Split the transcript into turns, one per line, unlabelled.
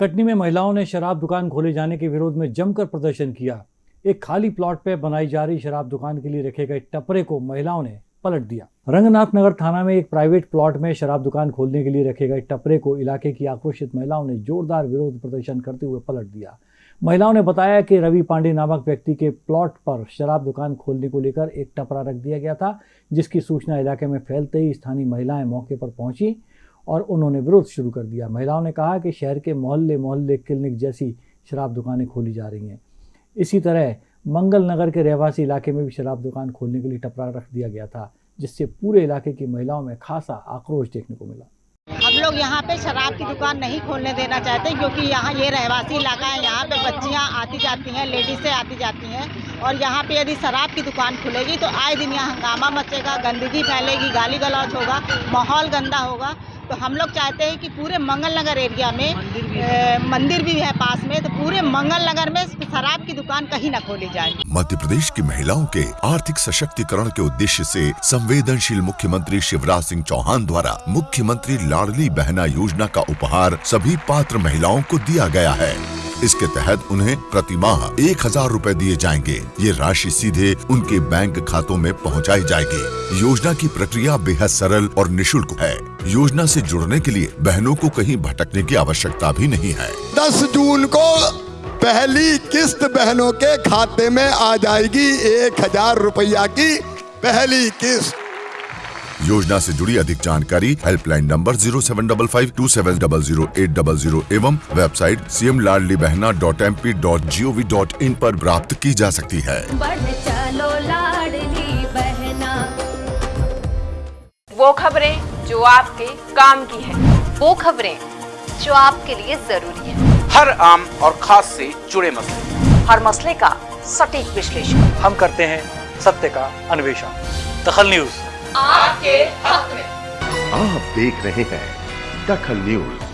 कटनी में महिलाओं ने शराब दुकान खोले जाने के विरोध में जमकर प्रदर्शन किया। एक खाली प्लॉट पर बनाई जा रही शराब दुकान के लिए रखे गए टपरे को महिलाओं ने पलट दिया। रंगनाथ नगर थाना में एक प्राइवेट प्लॉट में शराब दुकान खोलने के लिए रखे गए टपरे को इलाके की आक्रोशित महिलाओं ने जोरदार विरोध प्रदर्शन करते हुए पलट दिया। महिलाओं ने बताया कि रवि पांडे नामक व्यक्ति के प्लॉट पर शराब दुकान खोलने को लेकर एक टपरा रख दिया गया था, जिसकी सूचना इलाके में फैलते ही स्थानीय महिलाएँ मौके पर पहुँची। और उन्होंने विरोध शुरू कर दिया। महिलाओं ने कहा कि शहर के मोहल्ले मोहल्ले क्लिनिक जैसी शराब दुकानें खोली जा रही हैं। इसी तरह मंगल नगर के रहवासी इलाके में भी शराब दुकान खोलने के लिए टपरा रख दिया गया था, जिससे पूरे इलाके की महिलाओं में खासा आक्रोश देखने को मिला।
हम लोग यहाँ पे शराब की दुकान नहीं खोलने देना चाहते, क्योंकि यहाँ ये रहवासी इलाका है, यहाँ पे बच्चियाँ आती जाती हैं, लेडीज़ें आती जाती हैं, और यहाँ पे यदि शराब की दुकान खुलेगी तो आए दिन यहाँ हंगामा मचेगा, गंदगी फैलेगी, गाली गलौज होगा, माहौल गंदा होगा। तो हम लोग चाहते हैं कि पूरे मंगल नगर एरिया में ए, मंदिर भी है पास में तो पूरे मंगल नगर में शराब की दुकान कहीं ना खोली जाए
मध्य प्रदेश की महिलाओं के आर्थिक सशक्तिकरण के उद्देश्य से संवेदनशील मुख्यमंत्री शिवराज सिंह चौहान द्वारा मुख्यमंत्री लाडली बहना योजना का उपहार सभी पात्र महिलाओं को दिया गया है। इसके तहत उन्हें प्रति माह एक हज़ार रूपए दिए जाएँगे। ये राशि सीधे उनके बैंक खातों में पहुंचाई जाएगी। योजना की प्रक्रिया बेहद सरल और निशुल्क है। योजना से जुड़ने के लिए बहनों को कहीं भटकने की आवश्यकता भी नहीं है।
10 जून को पहली किस्त बहनों के खाते में आ जाएगी एक हज़ार रुपया की पहली किस्त।
योजना से जुड़ी अधिक जानकारी helpline number zero seven double five two seven double zero eight double zero एवं website C M Ladli Behna dot M P dot G O V dot in पर प्राप्त की जा सकती है।
बढ़ चलो लाडली बहना।
वो खबरें जो आपके काम की है।
वो खबरें जो आपके लिए ज़रूरी है।
हर आम और खास से जुड़े मसले।
हर मसले का सटीक विश्लेषण।
हम करते हैं सत्य का अन्वेषण। दखल न्यूज़।
आपके हक में।
आप देख रहे हैं दखल न्यूज़।